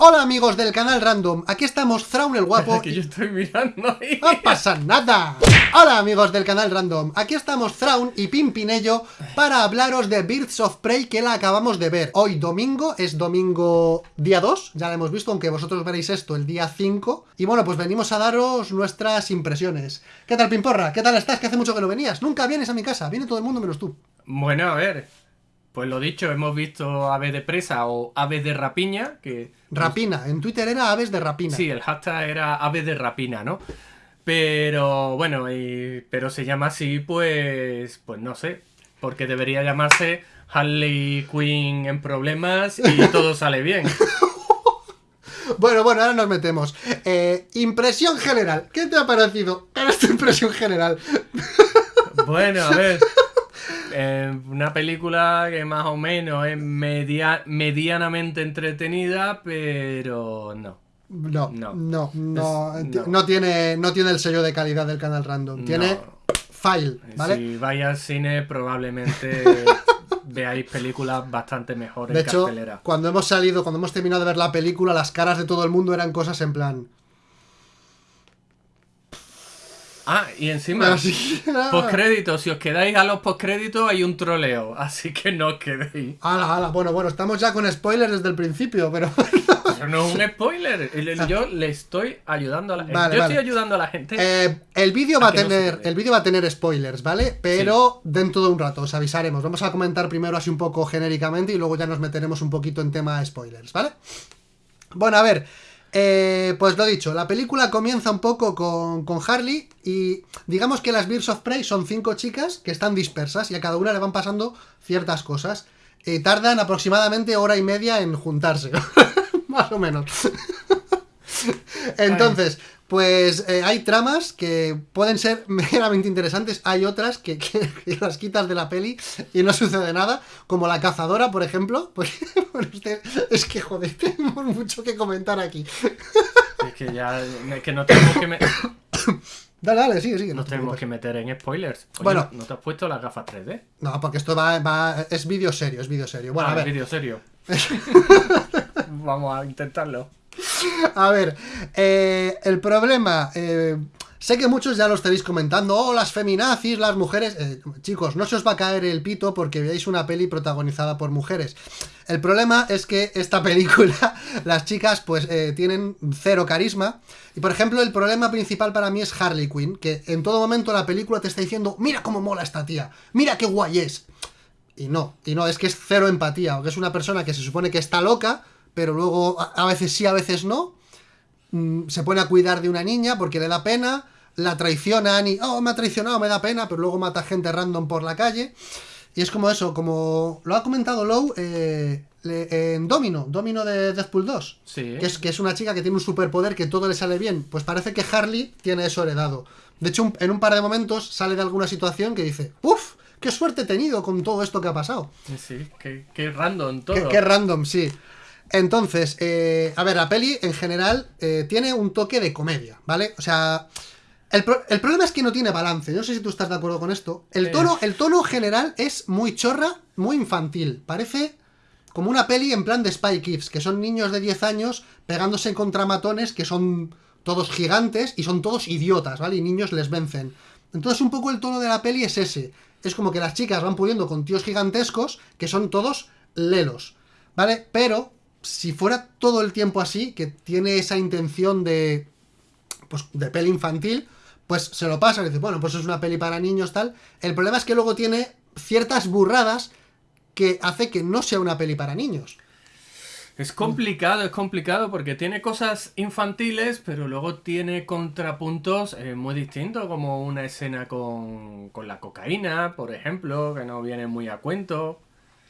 Hola amigos del canal Random, aquí estamos Thrawn el guapo que yo estoy mirando ahí. ¡No pasa nada! Hola amigos del canal Random, aquí estamos Thrawn y Pimpinello para hablaros de Birds of Prey que la acabamos de ver Hoy domingo, es domingo día 2, ya la hemos visto aunque vosotros veréis esto el día 5 Y bueno, pues venimos a daros nuestras impresiones. ¿Qué tal Pimporra? ¿Qué tal estás? Que hace mucho que no venías. Nunca vienes a mi casa, viene todo el mundo menos tú. Bueno, a ver, pues lo dicho, hemos visto aves de presa o aves de rapiña, que... Rapina, en Twitter era aves de rapina. Sí, el hashtag era aves de rapina, ¿no? Pero bueno, pero se llama así, pues, pues no sé, porque debería llamarse Harley Quinn en problemas y todo sale bien. Bueno, bueno, ahora nos metemos. Eh, impresión general. ¿Qué te ha parecido? ¿Cuál es tu impresión general? Bueno, a ver. Eh, una película que más o menos es media, medianamente entretenida, pero no. No, no, no, no, no, tiene, no tiene el sello de calidad del canal random. Tiene file, ¿vale? Si vais al cine, probablemente veáis películas bastante mejores de hecho, Cuando hemos salido, cuando hemos terminado de ver la película, las caras de todo el mundo eran cosas en plan. Ah, y encima, postcréditos, si os quedáis a los postcréditos hay un troleo, así que no os quedéis. Ala, ala, bueno, bueno, estamos ya con spoilers desde el principio, pero... Pero no es un spoiler, yo le estoy ayudando a la gente. yo estoy ayudando a la gente. Eh, el vídeo va a tener, el vídeo va a tener spoilers, ¿vale? Pero dentro de un rato os avisaremos. Vamos a comentar primero así un poco genéricamente y luego ya nos meteremos un poquito en tema spoilers, ¿vale? Bueno, a ver, eh, pues lo dicho, la película comienza un poco con, Harley y digamos que las Birds of Prey son cinco chicas que están dispersas y a cada una le van pasando ciertas cosas. y tardan aproximadamente hora y media en juntarse, más o menos. Entonces, pues eh, hay tramas que pueden ser meramente interesantes, hay otras que, las quitas de la peli y no sucede nada, como La Cazadora, por ejemplo, pues usted, es que joder, tenemos mucho que comentar aquí. Es que ya, es que no tenemos que... Me... Dale, dale, sigue, sigue. Nos tenemos que meter en spoilers. bueno, ¿no te has puesto las gafas 3D? No, porque esto va, va es vídeo serio, es vídeo serio. Bueno, ah, a ver. vídeo serio. Vamos a intentarlo. A ver, eh, el problema... Eh, sé que muchos ya lo estaréis comentando, oh, las feminazis, las mujeres... Eh, chicos, no se os va a caer el pito porque veáis una peli protagonizada por mujeres. El problema es que esta película, las chicas pues tienen cero carisma. Y por ejemplo, el problema principal para mí es Harley Quinn, que en todo momento la película te está diciendo, mira cómo mola esta tía, mira qué guay es. Y no, y no, es que es cero empatía, o que es una persona que se supone que está loca, pero luego a veces sí, a veces no. Mm, se pone a cuidar de una niña porque le da pena, la traicionan y, oh, me ha traicionado, me da pena, pero luego mata gente random por la calle. Y es como eso, como lo ha comentado Low eh, en Domino, Domino de Deadpool 2. Que, es, que es una chica que tiene un superpoder que todo le sale bien. Pues parece que Harley tiene eso heredado. De hecho, en un par de momentos sale de alguna situación que dice, ¡Uf! ¡Qué suerte he tenido con todo esto que ha pasado! Sí, qué, random todo. qué random, sí. Entonces, eh, a ver, la peli en general eh, tiene un toque de comedia, ¿vale? O sea, el, problema es que no tiene balance. No sé si tú estás de acuerdo con esto. El tono, el tono general es muy chorra, muy infantil. Parece como una peli en plan de Spy Kids, que son niños de 10 años pegándose contra matones que son todos gigantes y son todos idiotas, ¿vale? Y niños les vencen. Entonces un poco el tono de la peli es ese. Es como que las chicas van pudiendo con tíos gigantescos que son todos lelos, ¿vale? Pero si fuera todo el tiempo así, que tiene esa intención de, pues, de peli infantil, pues se lo pasa y dice, bueno, pues es una peli para niños, tal. El problema es que luego tiene ciertas burradas que hace que no sea una peli para niños. Es complicado, es complicado porque tiene cosas infantiles, pero luego tiene contrapuntos eh, muy distintos, como una escena con, con la cocaína, por ejemplo, que no viene muy a cuento.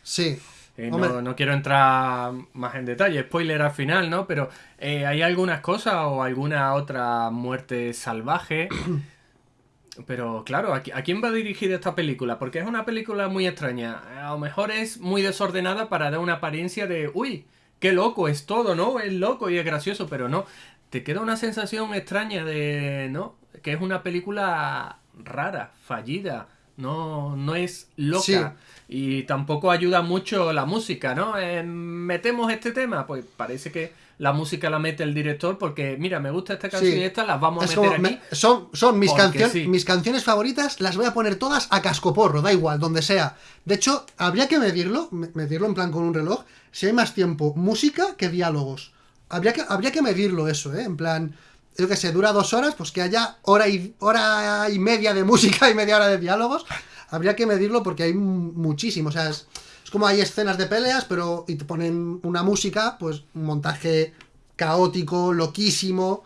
Sí. Eh, no, quiero entrar más en detalle, spoiler al final, ¿no? Pero eh, hay algunas cosas o alguna otra muerte salvaje. Pero claro, ¿a, quién va a dirigir esta película? Porque es una película muy extraña. A lo mejor es muy desordenada para dar una apariencia de, uy, qué loco es todo, ¿no? Es loco y es gracioso, pero no. Te queda una sensación extraña de, ¿no? Que es una película rara, fallida, no, no es loca. Sí. Y tampoco ayuda mucho la música, ¿no? Eh, metemos este tema, pues parece que la música la mete el director porque, mira, me gusta esta canción Sí. y esta, las vamos a meter aquí. me- son, son mis, canciones sí. mis canciones favoritas, las voy a poner todas a cascoporro, da igual, donde sea. De hecho, habría que medirlo, me- medirlo en plan con un reloj, si hay más tiempo música que diálogos. Habría que, habría que medirlo eso, ¿eh? En plan, yo que sé, dura dos horas, pues que haya hora y, hora y media de música y media hora de diálogos. Habría que medirlo porque hay mu- muchísimo, o sea, es, es como hay escenas de peleas, pero y te ponen una música, pues un montaje caótico, loquísimo,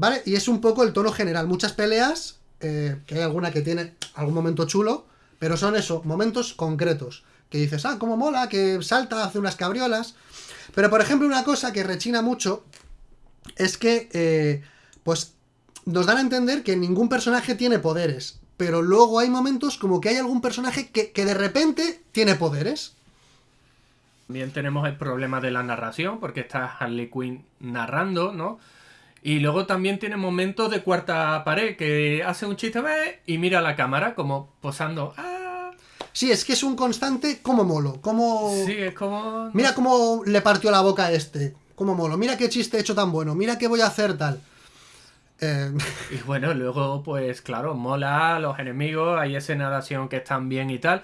¿Vale? Y es un poco el tono general. Muchas peleas, eh, que hay alguna que tiene algún momento chulo, pero son eso, momentos concretos. Que dices, ah, cómo mola, que salta, hace unas cabriolas. Pero, por ejemplo, una cosa que rechina mucho es que, eh, pues, nos dan a entender que ningún personaje tiene poderes. Pero luego hay momentos como que hay algún personaje que, que de repente tiene poderes. También tenemos el problema de la narración, porque está Harley Quinn narrando, ¿no? Y luego también tiene momentos de cuarta pared, que hace un chiste "Ve", y mira a la cámara como posando. ¡Ah! Sí, es que es un constante como molo, como... Sí, es como... Mira cómo le partió la boca a este. Cómo molo. Mira qué chiste he hecho tan bueno. Mira qué voy a hacer tal. Eh, Y bueno, luego, pues claro, mola los enemigos, hay escenas de acción que están bien y tal.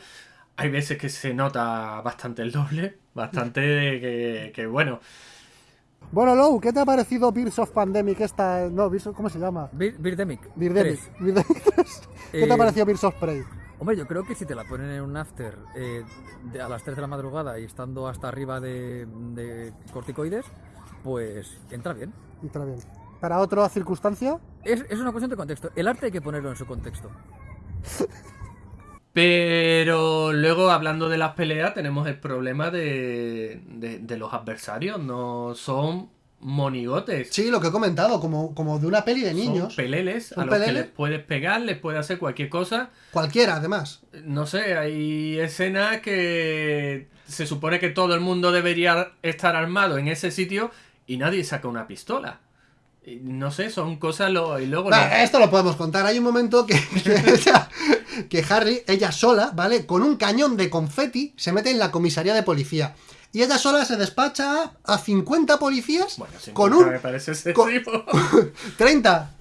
Hay veces que se nota bastante el doble, bastante que, que, bueno. Bueno, Lou, ¿qué te ha parecido Beers of Pandemic? Esta... No, of- ¿cómo se llama? Bir- Birdemic. Birdemic. Tres. Birdemic 3. ¿Qué te ha Eh, parecido Beers of Prey? Hombre, yo creo que si te la ponen en un after eh, de- a las 3 de la madrugada y estando hasta arriba de, de corticoides, pues entra bien. Entra bien. ¿Para otra circunstancia? Es, es una cuestión de contexto. El arte hay que ponerlo en su contexto. Pero luego, hablando de las peleas, tenemos el problema de, de, de los adversarios. No son monigotes. Sí, lo que he comentado, como, como de una peli de niños. Son peleles a los que peleles. les puedes pegar, les puedes hacer cualquier cosa. Cualquiera, además. No sé, hay escenas que se supone que todo el mundo debería estar armado en ese sitio y nadie saca una pistola. No sé, son cosas lo, y luego... Lo- esto lo podemos contar. Hay un momento que, que, ella- que Harry, ella sola, ¿vale? Con un cañón de confeti, se mete en la comisaría de policía. Y ella sola se despacha a 50 policías Bueno, con un me parece con- excesivo. 30,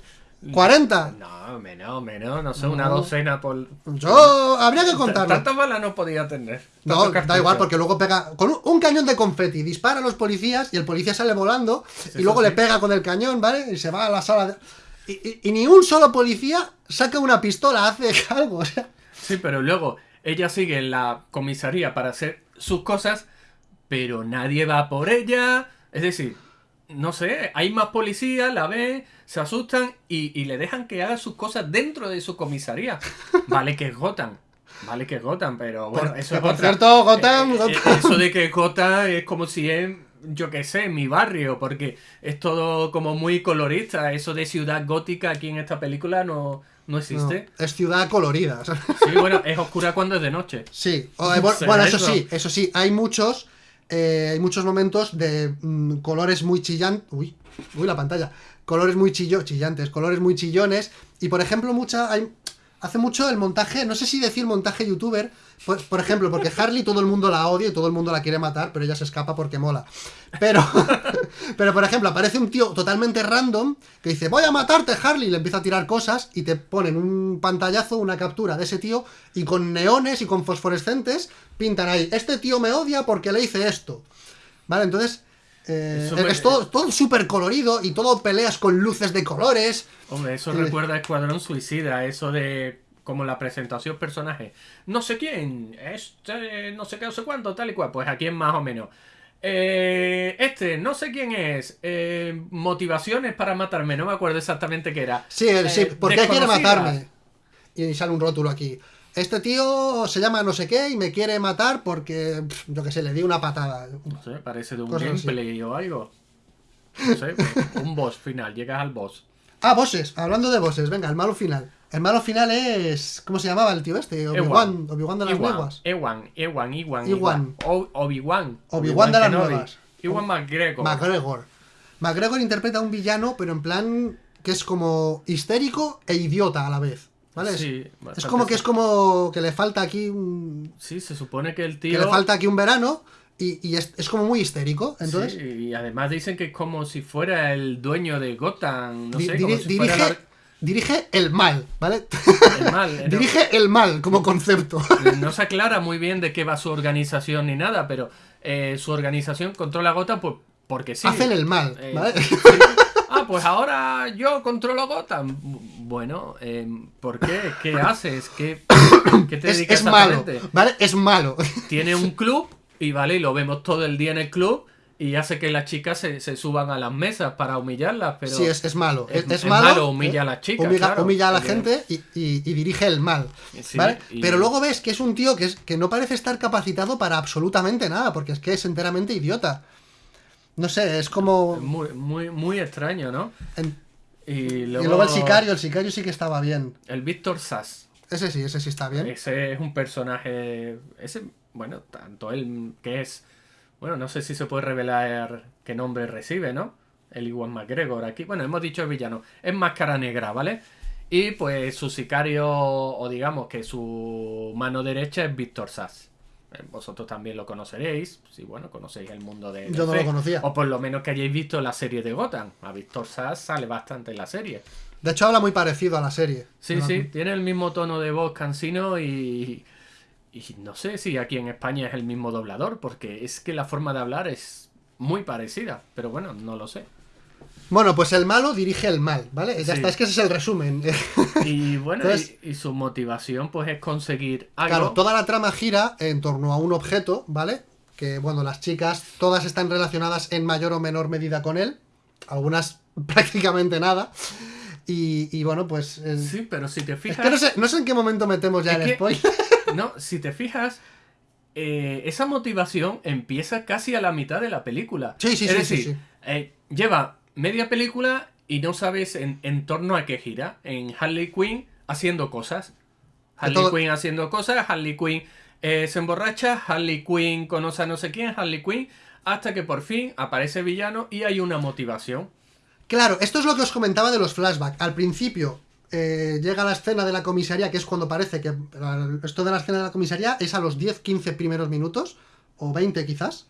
40. No, menos, menos, no sé, una No. docena por... Yo habría que contarlo. Tantas balas no podía tener. No, tantos da igual, cartuchos. porque luego pega con un, un cañón de confeti, dispara a los policías y el policía sale volando y luego le pega con el cañón, ¿vale? Y se va a la sala de... Y, y- y ni un solo policía saca una pistola, hace algo, o sea... Sí, pero luego ella sigue en la comisaría para hacer sus cosas, pero nadie va por ella. Es decir, no sé, hay más policías, la ven, se asustan y, y le dejan que haga sus cosas dentro de su comisaría. Vale que es Gotham. Vale que es Gotham, pero bueno, Por- eso es por otra. cierto, Gotham, Eh, eh, Gotham. Eso de que Gotham es como si es, yo qué sé, mi barrio, porque es todo como muy colorista. Eso de ciudad gótica aquí en esta película no, no No, existe. es ciudad colorida. Sí, bueno, es oscura cuando es de noche. Sí, o- eh, bueno, ¿Será bueno, eso eso? sí, eso sí, hay muchos, eh, hay muchos momentos de mm, colores muy chillantes, uy, uy, la pantalla, colores muy chillo, chillantes, colores muy chillones, y por ejemplo, mucha, hay, hace mucho el montaje, no sé si decir montaje youtuber, por, por ejemplo, porque Harley todo el mundo la odia y todo el mundo la quiere matar, pero ella se escapa porque mola. Pero, pero por ejemplo, aparece un tío totalmente random que dice, voy a matarte, Harley, y le empieza a tirar cosas y te ponen un pantallazo, una captura de ese tío y con neones y con fosforescentes pintan ahí, este tío me odia porque le hice esto. ¿Vale? Entonces, eh, es, todo, todo súper colorido y todo peleas con luces de colores. Hombre, eso Sí. recuerda a Escuadrón Suicida, eso de como la presentación personaje. No sé quién, este, no sé qué, no sé cuánto, tal y cual. Pues aquí es más o menos. Eh, este, no sé quién es. eh, motivaciones para matarme, no me acuerdo exactamente qué era. Sí, el- Eh, sí, ¿por qué quiere matarme? Y sale un rótulo aquí. Este tío se llama no sé qué y me quiere matar porque, yo qué sé, le di una patada. No sé, parece de un así. gameplay o algo. No sé, un boss final, llegas al boss. Ah, bosses, hablando de bosses, venga, el malo final. El malo final es. ¿Cómo se llamaba el tío este? Obi-Wan. Obi-Wan de las lenguas. Ewan, Ewan, Ewan, Ewan. Obi-Wan. Obi-Wan de las nuevas. Ewan McGregor. McGregor. McGregor interpreta a un villano, pero en plan que es como histérico e idiota a la vez. ¿Vale? Es- Sí, es bastante como que es como que le falta aquí un. Sí, se supone que el Que tío... le falta aquí un verano y, y es, es como muy histérico. Entonces, Sí, y además dicen que es como si fuera el dueño de Gotham, no di- sé, como si dirige, fuera dirige el mal, ¿vale? el, mal. dirige el mal como concepto. No se aclara muy bien de qué va su organización ni nada, pero eh, su organización controla Gotham pues, porque sí. Hacen el mal, Eh, ¿vale? sí. Ah, pues ahora yo controlo Gotham. Bueno, eh, ¿por qué? ¿Qué haces? ¿Qué, qué te Es, dedicas es malo, exactamente? ¿vale? Es malo. Tiene un club y vale, y lo vemos todo el día en el club y hace que las chicas se, se suban a las mesas para humillarlas, pero sí, es, es malo. Es, es- es es malo. malo, humilla a las chicas, Humilla, claro, humilla a la gente y, y- y dirige el mal. Sí, ¿Vale? y- Pero luego ves que es un tío que, es, que no parece estar capacitado para absolutamente nada, porque es que es enteramente idiota. No sé, es como. muy, muy, muy extraño, ¿no? en- Y Y luego, el sicario, el sicario sí que estaba bien. El Víctor Sass. Ese sí, ese sí está bien. Ese es un personaje. Ese, bueno, tanto él que es. Bueno, no sé si se puede revelar qué nombre recibe, ¿no? El Iwan McGregor aquí. Bueno, hemos dicho villano. Es máscara negra, ¿vale? Y pues su sicario, o digamos que su mano derecha es Víctor Sass. Eh, Vosotros también lo conoceréis, si bueno, conocéis el mundo de Yo no lo conocía. O por lo menos que hayáis visto la serie de Gotham. A Víctor Sass sale bastante en la serie. De hecho, habla muy parecido a la serie. Sí, sí, tiene el mismo tono de voz cansino y, y no sé si aquí en España es el mismo doblador, porque es que la forma de hablar es muy parecida, pero bueno, no lo sé. Bueno, pues el malo dirige el mal, ¿vale? Ya Sí. está, es que ese es el resumen. Y bueno, Entonces- y, y su motivación pues es conseguir algo. Claro, toda la trama gira en torno a un objeto, ¿vale? Que, bueno, las chicas todas están relacionadas en mayor o menor medida con él. Algunas prácticamente nada. Y, y, bueno, pues... eh, Sí, pero si te es fijas... que no sé, no sé en qué momento metemos ya el que- spoiler. No, si te fijas, eh, esa motivación empieza casi a la mitad de la película. Sí, sí, es sí, decir, sí, sí. eh, lleva media película y no sabes en, en torno a qué gira. En Harley Quinn haciendo cosas. Harley todo- Quinn haciendo cosas, Harley Quinn eh, se emborracha, Harley Quinn conoce a no sé quién, Harley Quinn, hasta que por fin aparece villano y hay una motivación. Claro, esto es lo que os comentaba de los flashbacks. Al principio eh, llega la escena de la comisaría, que es cuando parece que esto de la escena de la comisaría es a los 10-15 primeros minutos, o 20 quizás.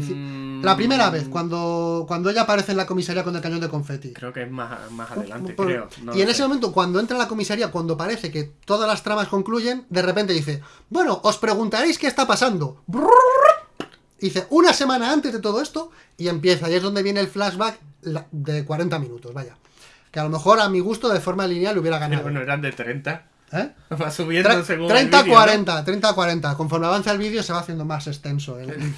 Mm, La primera vez, cuando, cuando ella aparece en la comisaría con el cañón de confeti. Creo que es más, más adelante, Por- creo. no y en ese momento, cuando entra a la comisaría, cuando parece que todas las tramas concluyen, de repente dice, bueno, os preguntaréis qué está pasando. Dice, una semana antes de todo esto, y empieza, y es donde viene el flashback la- de 40 minutos, vaya. Que a lo mejor a mi gusto, de forma lineal, hubiera Pero ganado. bueno, eran de 30. ¿Eh? Va subiendo Tre- según 30 el vídeo, ¿no? 40, 30 40. Conforme avanza el vídeo se va haciendo más extenso. el-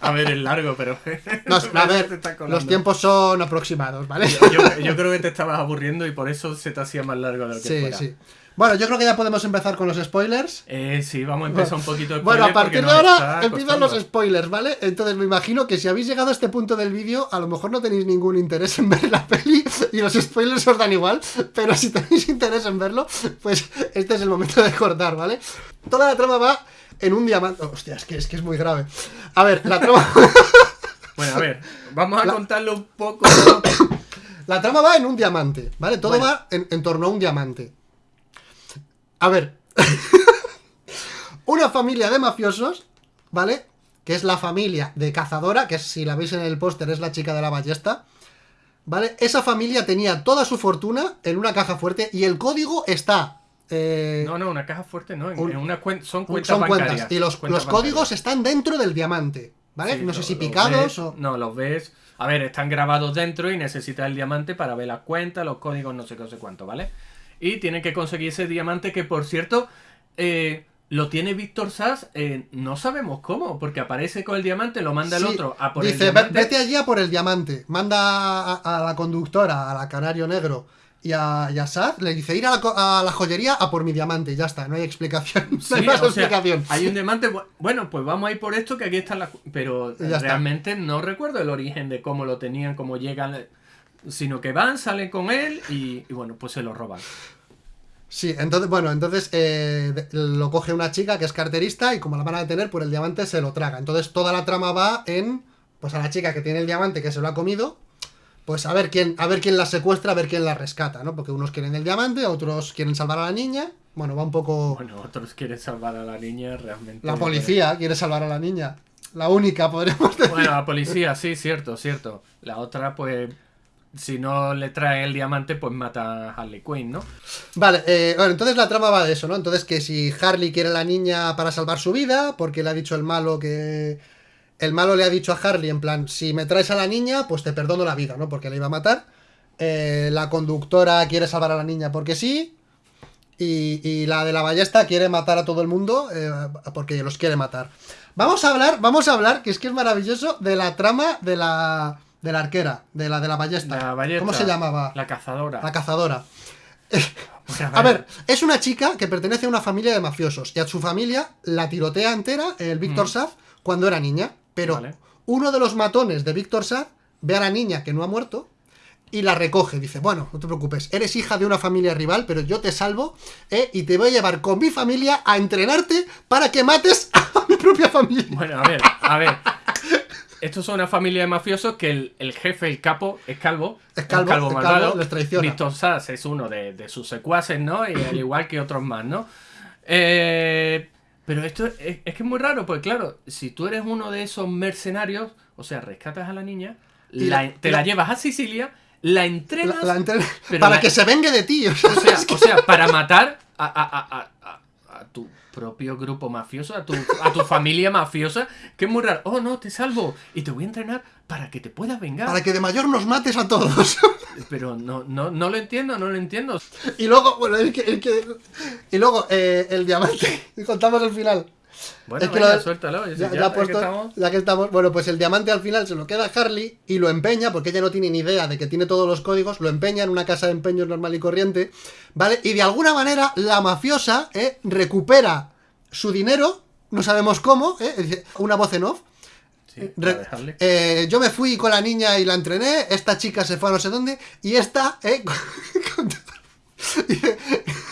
a ver, es largo, pero. No, a ver, los tiempos son aproximados, ¿vale? Yo, yo creo que te estabas aburriendo y por eso se te hacía más largo de lo que Sí, fuera. sí. Bueno, yo creo que ya podemos empezar con los spoilers. Eh, sí, vamos a empezar un poquito de Bueno, a partir de ahora empiezan los spoilers, ¿vale? Entonces me imagino que si habéis llegado a este punto del vídeo, a lo mejor no tenéis ningún interés en ver la peli y los spoilers os dan igual, pero si tenéis interés en verlo, pues este es el momento de cortar, ¿vale? Toda la trama va en un diamante... Hostia, es que es, que es muy grave. A ver, la trama, Bueno, a ver, vamos a La- contarlo un poco. la trama va en un diamante, ¿vale? Todo Bueno. va en, en torno a un diamante. A ver. Una familia de mafiosos, ¿vale? Que es la familia de Cazadora, que si la veis en el póster es la chica de la ballesta. ¿Vale? Esa familia tenía toda su fortuna en una caja fuerte y el código está. eh, No, no, una caja fuerte no. En, Un- en una cuen- son cuentas son bancarias. cuentas. Y los, cuentas los códigos bancarias. están dentro del diamante. ¿Vale? Sí, no sé si picados ves- o. No, los ves. A ver, están grabados dentro y necesitas el diamante para ver las cuentas, los códigos, no sé qué, no sé cuánto, ¿vale? Y tienen que conseguir ese diamante que, por cierto, eh, lo tiene Víctor Sass, eh, no sabemos cómo, porque aparece con el diamante, lo manda el otro a por dice, el "Ve- diamante. vete allí a por el diamante. Manda a, a la conductora, a la Canario Negro y a, y a le dice ir a la, a la joyería a por mi diamante. Ya está, no hay explicación. No Sí, hay más o sea, explicación. hay un diamante, bu- bueno, pues vamos a ir por esto, que aquí está la... Pero Ya está. realmente no recuerdo el origen de cómo lo tenían, cómo llegan, sino que van, salen con él y, y bueno, pues se lo roban. Sí, entonces, bueno, entonces eh, lo coge una chica que es carterista y como la van a detener, por el diamante se lo traga. Entonces toda la trama va en, pues a la chica que tiene el diamante que se lo ha comido, pues a ver quién, a ver quién la secuestra, a ver quién la rescata, ¿no? Porque unos quieren el diamante, otros quieren salvar a la niña. Bueno, va un poco. Bueno, otros quieren salvar a la niña realmente. La policía quiere salvar a la niña. La única, podríamos decir. Bueno, la policía, sí, cierto, cierto. La otra, pues, si no le trae el diamante, pues mata a Harley Quinn, ¿no? Vale, eh, bueno, entonces la trama va de eso, ¿no? Entonces que si Harley quiere a la niña para salvar su vida, porque le ha dicho el malo que... El malo le ha dicho a Harley, en plan, si me traes a la niña, pues te perdono la vida, ¿no? Porque le iba a matar. Eh, la conductora quiere salvar a la niña porque sí. Y, y la de la ballesta quiere matar a todo el mundo eh, porque los quiere matar. Vamos a hablar, vamos a hablar, que es que es maravilloso, de la trama de la, de la arquera, de la de la ballesta. La ballesta, ¿Cómo se llamaba? La cazadora. La cazadora. A ver, es una chica que pertenece a una familia de mafiosos y a su familia la tirotea entera el Víctor Saz cuando era niña. Pero Vale. uno de los matones de Víctor Saz ve a la niña que no ha muerto y la recoge. Dice, bueno, no te preocupes, eres hija de una familia rival, pero yo te salvo ¿eh? y te voy a llevar con mi familia a entrenarte para que mates a mi propia familia. Bueno, a ver, a ver. Estos son una familia de mafiosos que el, el jefe, el capo, es calvo. Es calvo, es calvo, les traiciona. Víctor Sass es uno de, de sus secuaces, ¿no? Y al igual que otros más, ¿no? Eh, pero esto es, es que es muy raro, porque claro, si tú eres uno de esos mercenarios, o sea, rescatas a la niña, Y la- la- te la- la llevas a Sicilia, la entrenas, La- para que se vengue de ti. o sea, o sea, o sea, para matar a, a- a- a- a- tu propio grupo mafioso, a tu, a tu familia mafiosa, que es muy raro. Oh, no, te salvo y te voy a entrenar para que te puedas vengar. para que de mayor nos mates a todos. Pero no, no, no lo entiendo, no lo entiendo. Y luego, bueno, el que, el que- y luego eh, el diamante. Contamos el final. Bueno, Es que venga, lo- suéltalo. Ya, Ya, ya ya ha que puesto- estamos- ya que estamos. Bueno, pues el diamante al final se lo queda a Harley y lo empeña, porque ella no tiene ni idea de que tiene todos los códigos, lo empeña en una casa de empeños normal y corriente, ¿vale? Y de alguna manera la mafiosa eh, recupera su dinero, no sabemos cómo, ¿eh? Una voz en off. Sí, dejarle. eh, yo me fui con la niña y la entrené, esta chica se fue a no sé dónde, y esta, eh,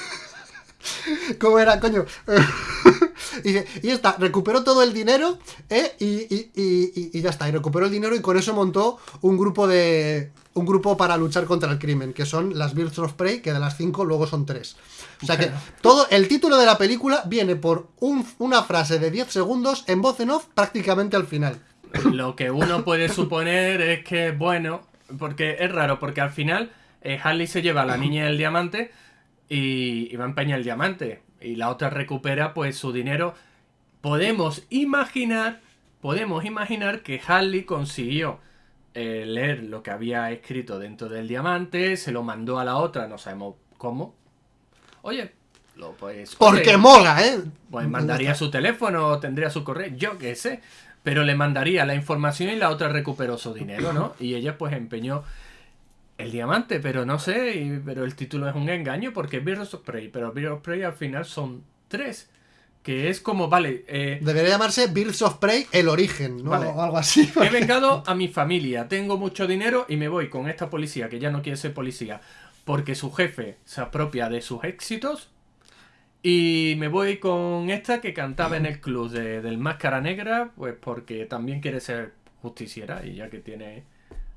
¿Cómo era, coño? y, dice, y esta recuperó todo el dinero, eh, y ya está, y recuperó el dinero y con eso montó un grupo de. un grupo para luchar contra el crimen, que son las Birds of Prey, que de las cinco luego son tres. O sea que todo el título de la película viene por un- una frase de 10 segundos en voz en off prácticamente al final. Lo que uno puede suponer es que, bueno, porque es raro, porque al final eh, Harley se lleva a la niña del diamante y, y va a empeñar el diamante. Y la otra recupera pues su dinero. Podemos imaginar, podemos imaginar que Harley consiguió eh, leer lo que había escrito dentro del diamante, se lo mandó a la otra, no sabemos cómo. Oye, lo pues... Porque oye, mola, ¿eh? pues mandaría su teléfono, tendría su correo, yo qué sé. Pero le mandaría la información y la otra recuperó su dinero, ¿no? Y ella pues empeñó el diamante, pero no sé, y- pero el título es un engaño porque Birds of Prey, pero Birds of Prey al final son tres. Que es como, vale, eh, Debería llamarse Birds of Prey el origen, ¿no? Vale. O algo así. he vengado a mi familia, tengo mucho dinero y me voy con esta policía que ya no quiere ser policía porque su jefe se apropia de sus éxitos y me voy con esta que cantaba en el club de- del Máscara Negra pues porque también quiere ser justiciera y ya que tiene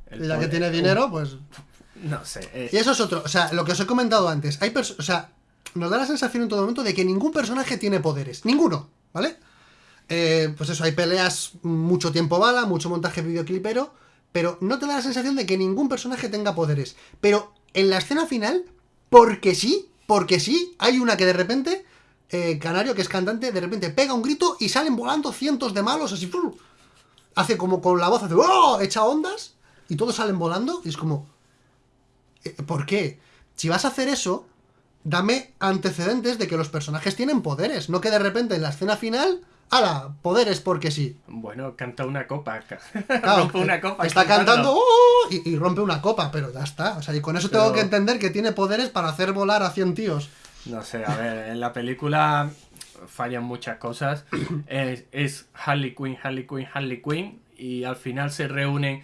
el Y ya que poder- tiene dinero, pues. No sé eh, Y eso es otro. O sea, lo que os he comentado antes. Hay O sea, nos da la sensación en todo momento de que ningún personaje tiene poderes. Ninguno, ¿vale? Eh, pues eso, hay peleas, mucho tiempo bala, mucho montaje videoclipero. Pero no te da la sensación de que ningún personaje tenga poderes. Pero en la escena final, porque sí, porque sí, hay una que de repente. eh, Canario, que es cantante, de repente pega un grito y salen volando cientos de malos así. Hace como con la voz, hace ¡oh! echa ondas y todos salen volando y es como. Eh, ¿Por qué? Si vas a hacer eso, dame antecedentes de que los personajes tienen poderes, no que de repente en la escena final, ¡hala! Poderes porque sí. bueno canta una copa Claro, rompe una copa Está cantando cantando. ¡oh! y, y rompe una copa, pero ya está. O sea, y con eso tengo que entender que tiene poderes para hacer volar a 100 tíos. No sé, a ver, en la película fallan muchas cosas. Es, es Harley Quinn, Harley Quinn, Harley Quinn. Y al final se reúnen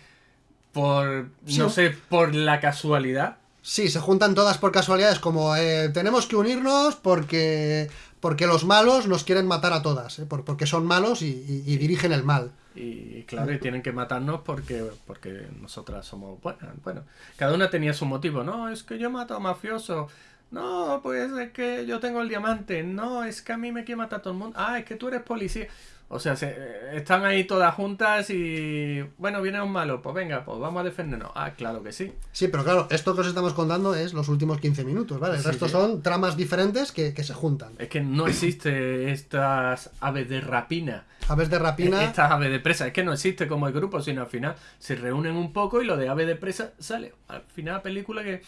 por, Sí. no sé, por la casualidad. Sí, se juntan todas por casualidades, como eh, tenemos que unirnos porque porque los malos nos quieren matar a todas, ¿eh? Por- porque son malos y, y- y dirigen el mal. Y claro, y tienen que matarnos porque, porque nosotras somos buenas. Bueno, cada una tenía su motivo. No, es que yo mato a mafiosos. No, pues es que yo tengo el diamante. No, es que a mí me quiere matar todo el mundo. Ah, es que tú eres policía. O sea, se- eh, están ahí todas juntas y... Bueno, viene un malo. Pues venga, pues vamos a defendernos. Ah, claro que sí. Sí, pero claro, esto que os estamos contando es los últimos 15 minutos, ¿vale? El Sí, resto sí. son tramas diferentes que, que se juntan. Es que no existe estas aves de rapina. Aves de rapina. Estas aves de presa. Es que no existe como el grupo, sino al final se reúnen un poco y lo de ave de presa sale. Al final la película que...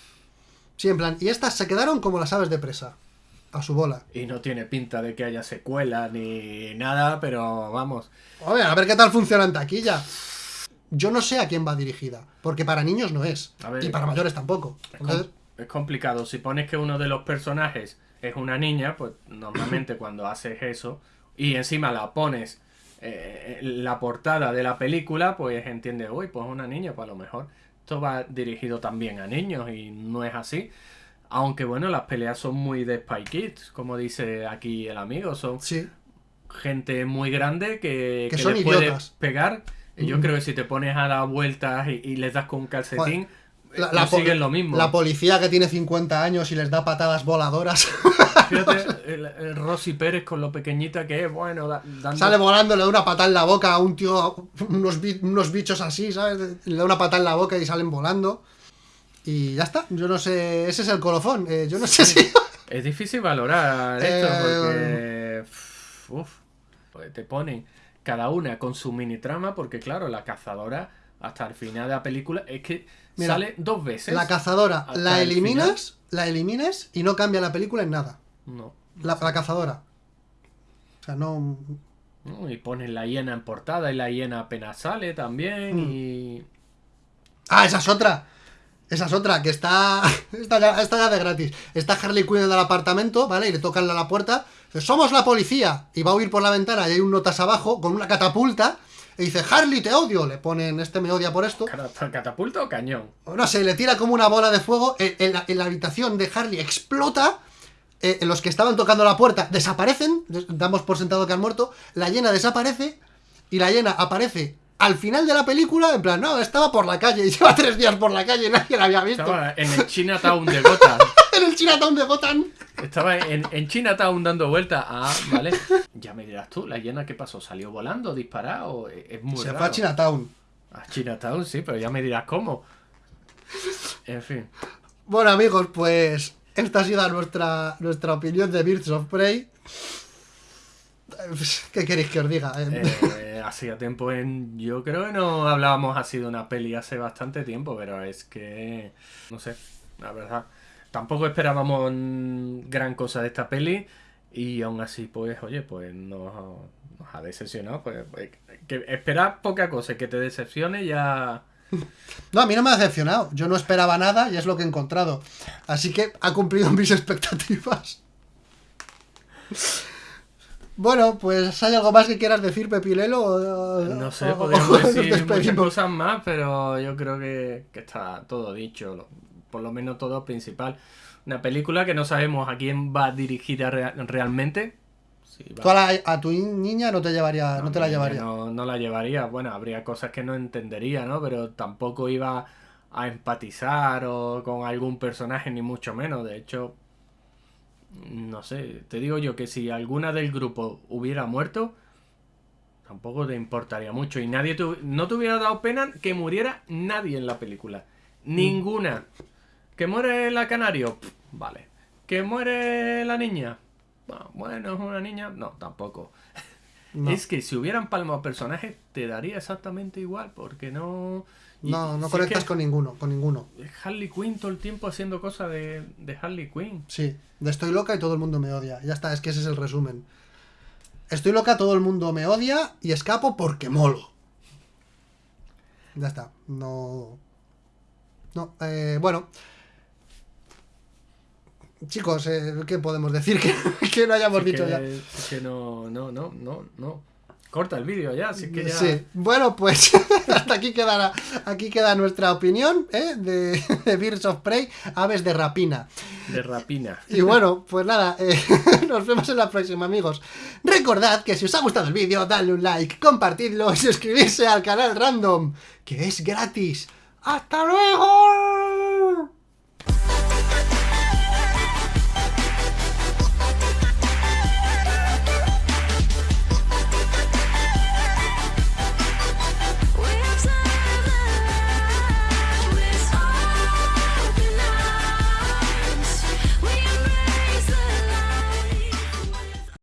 Sí, en plan. Y estas se quedaron como las aves de presa. A su bola. Y no tiene pinta de que haya secuela ni nada, pero vamos. Oye, a ver qué tal funciona en taquilla. Yo no sé a quién va dirigida, porque para niños no es. A ver, y para mayores tampoco. Es, Entonces, com- es complicado. Si pones que uno de los personajes es una niña, pues normalmente cuando haces eso y encima la pones eh, la portada de la película, pues entiendes, uy, pues una niña, pues a lo mejor esto va dirigido también a niños y no es así. Aunque bueno, las peleas son muy de Spy Kids, como dice aquí el amigo, son sí. gente muy grande que, Que que son le puede pegar. Y yo Mm. creo que si te pones a dar vueltas y, y les das con un calcetín, La, eh, la consiguen lo mismo. la policía que tiene 50 años y les da patadas voladoras Fíjate, el, el Rosy Pérez con lo pequeñita que es, bueno, da- dando... sale volando, le da una patada en la boca a un tío, unos, unos bichos así, ¿sabes? Le da una patada en la boca y salen volando. Y ya está, yo no sé, ese es el colofón. eh, yo no sé si. Es difícil valorar esto Eh, porque... Uf, pues te ponen cada una con su mini trama porque claro, la cazadora hasta el final de la película es que Mira, sale dos veces. La cazadora la el eliminas, la eliminas y no cambia la película en nada. No. La, la cazadora. O sea, no. No, Y ponen la hiena en portada y la hiena apenas sale también Mm. y... Ah, esa es otra. Esa es otra, que está. Está ya, está ya de gratis. Está Harley Quinn en el apartamento, ¿vale? Y le tocan a la puerta. Dice, Somos la policía. Y va a huir por la ventana y hay un notas abajo con una catapulta. Y dice, Harley, te odio. Le ponen, este me odia por esto. Cata- ¿Catapulta o cañón? No sé, le tira como una bola de fuego. En, en la, en la habitación de Harley explota. eh, los que estaban tocando la puerta desaparecen. des- Damos por sentado que han muerto. La llena desaparece. Y la llena aparece al final de la película. En plan, no, estaba por la calle. Y lleva tres días por la calle y nadie la había visto. Estaba en el Chinatown de Gotham. en el Chinatown de Gotham. Estaba en, en Chinatown dando vueltas. Ah, vale. Ya me dirás tú, ¿la hiena qué pasó? ¿Salió volando, disparado? Es muy Se raro. fue a Chinatown. A Chinatown, sí, pero ya me dirás cómo. En fin. Bueno, amigos, pues esta ha sido nuestra, nuestra opinión de Birds of Prey. Eh, ¿Qué queréis que os diga? Eh, Eh, hacía tiempo en. Yo creo que no hablábamos así de una peli hace bastante tiempo, pero es que. No sé, la verdad. Tampoco esperábamos gran cosa de esta peli. Y aún así, pues, oye, pues nos, nos ha decepcionado. Pues, pues, que esperar poca cosa, que te decepcione ya. No, a mí no me ha decepcionado. Yo no esperaba nada y es lo que he encontrado. Así que ha cumplido mis expectativas. Bueno, pues ¿hay algo más que quieras decir, Pepilelo? O- No sé, o- podríamos o decir muchas cosas más, pero yo creo que, que está todo dicho, lo- por lo menos todo principal. Una película que no sabemos a quién va dirigida rea- realmente. Sí, va- Tú a, la- a tu niña no te llevaría, no, no, te la llevaría. No, no la llevaría. Bueno, habría cosas que no entendería, ¿no? Pero tampoco iba a empatizar o con algún personaje, ni mucho menos. De hecho, no sé, te digo yo que si alguna del grupo hubiera muerto, tampoco te importaría mucho. Y nadie te- no te hubiera dado pena que muriera nadie en la película. Ninguna. ¿Que muere la canario? Pff, vale. ¿Que muere la niña? Ah, Bueno, es una niña. No, tampoco. No. Es que si hubieran palmado personajes, te daría exactamente igual, porque no. y No, no si conectas es que con ninguno, con ninguno. es Harley Quinn todo el tiempo haciendo cosas de, de Harley Quinn. Sí, de estoy loca y todo el mundo me odia. Ya está, es que ese es el resumen. Estoy loca, todo el mundo me odia y escapo porque molo. Ya está, no... No, eh, bueno. Chicos, eh, ¿qué podemos decir que, que no hayamos dicho que, ya? que no, no, no, no, no. Corta el vídeo ya, así que ya. Sí, bueno, pues hasta aquí queda, la- aquí queda nuestra opinión ¿eh? de, de Birds of Prey, aves de rapina. De rapina. Y bueno, pues nada, eh, nos vemos en la próxima, amigos. Recordad que si os ha gustado el vídeo, dadle un like, compartidlo y suscribirse al canal Random, que es gratis. ¡Hasta luego!